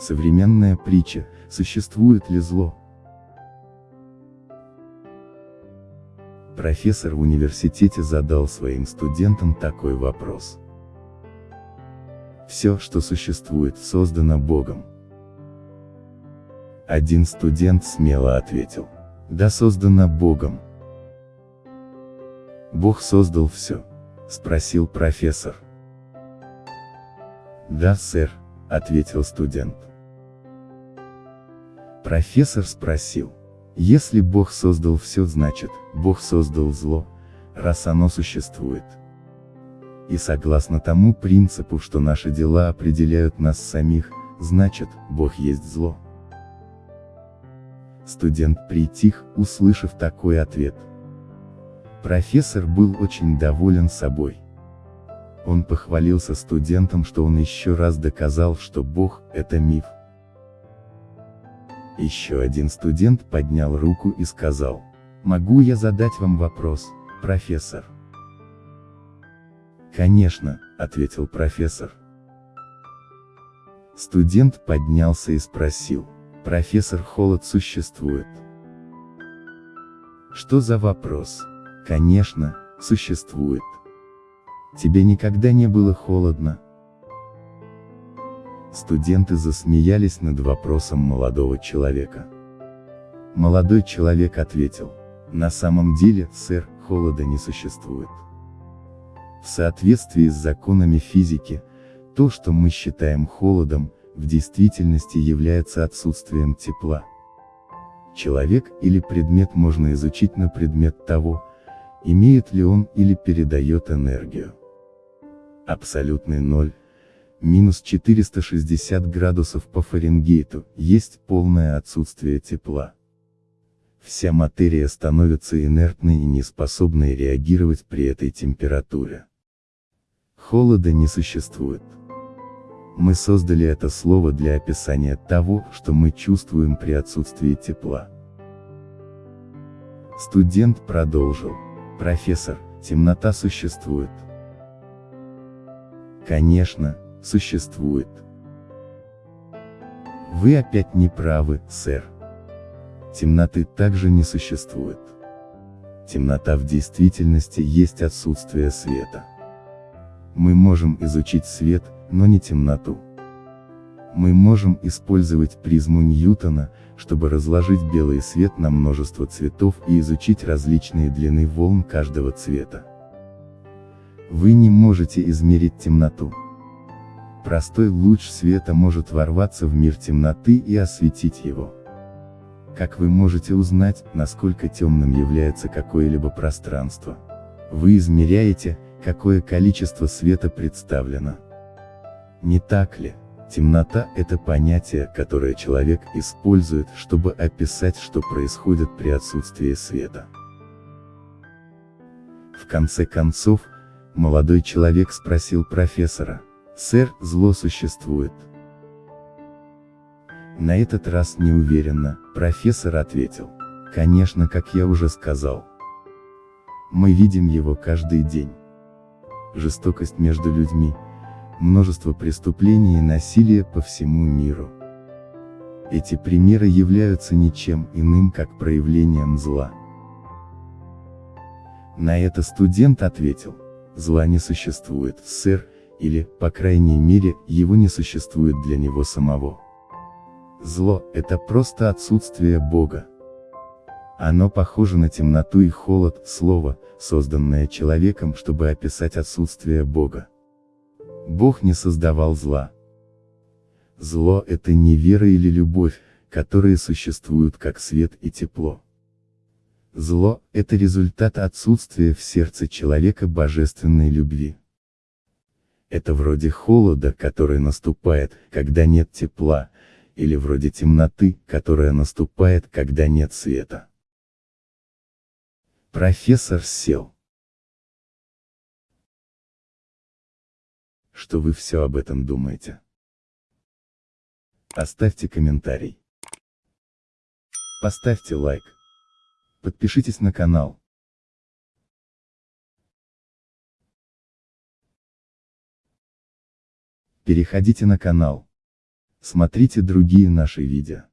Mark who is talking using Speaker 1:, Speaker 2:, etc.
Speaker 1: Современная притча, существует ли зло? Профессор в университете задал своим студентам такой вопрос. Все, что существует, создано Богом. Один студент смело ответил. Да создано Богом. Бог создал все? Спросил профессор. Да, сэр, ответил студент. Профессор спросил. Если Бог создал все, значит, Бог создал зло, раз оно существует. И согласно тому принципу, что наши дела определяют нас самих, значит, Бог есть зло. Студент притих, услышав такой ответ. Профессор был очень доволен собой. Он похвалился студентам, что он еще раз доказал, что Бог – это миф. Еще один студент поднял руку и сказал, «Могу я задать вам вопрос, профессор?» «Конечно», — ответил профессор. Студент поднялся и спросил, «Профессор Холод существует?» «Что за вопрос?» «Конечно, существует». «Тебе никогда не было холодно?» Студенты засмеялись над вопросом молодого человека. Молодой человек ответил, «На самом деле, сэр, холода не существует». В соответствии с законами физики, то, что мы считаем холодом, в действительности является отсутствием тепла. Человек или предмет можно изучить на предмет того, имеет ли он или передает энергию. Абсолютный ноль, минус 460 градусов по Фаренгейту, есть полное отсутствие тепла. Вся материя становится инертной и неспособной реагировать при этой температуре. Холода не существует. Мы создали это слово для описания того, что мы чувствуем при отсутствии тепла. Студент продолжил. Профессор, темнота существует. Конечно, существует. Вы опять не правы, сэр. Темноты также не существует. Темнота в действительности есть отсутствие света. Мы можем изучить свет, но не темноту. Мы можем использовать призму Ньютона, чтобы разложить белый свет на множество цветов и изучить различные длины волн каждого цвета. Вы не можете измерить темноту. Простой луч света может ворваться в мир темноты и осветить его. Как вы можете узнать, насколько темным является какое-либо пространство? Вы измеряете, какое количество света представлено. Не так ли? Темнота – это понятие, которое человек использует, чтобы описать, что происходит при отсутствии света. В конце концов, молодой человек спросил профессора, «Сэр, зло существует?» На этот раз неуверенно, профессор ответил, «Конечно, как я уже сказал. Мы видим его каждый день жестокость между людьми, множество преступлений и насилия по всему миру. Эти примеры являются ничем иным, как проявлением зла. На это студент ответил, зла не существует, сэр, или, по крайней мере, его не существует для него самого. Зло – это просто отсутствие Бога. Оно похоже на темноту и холод, слово, созданное человеком, чтобы описать отсутствие Бога. Бог не создавал зла. Зло – это не вера или любовь, которые существуют как свет и тепло. Зло – это результат отсутствия в сердце человека божественной любви. Это вроде холода, который наступает, когда нет тепла, или вроде темноты, которая наступает, когда нет света. Профессор сел. Что вы все об этом думаете? Оставьте комментарий. Поставьте лайк. Подпишитесь на канал. Переходите на канал. Смотрите другие наши видео.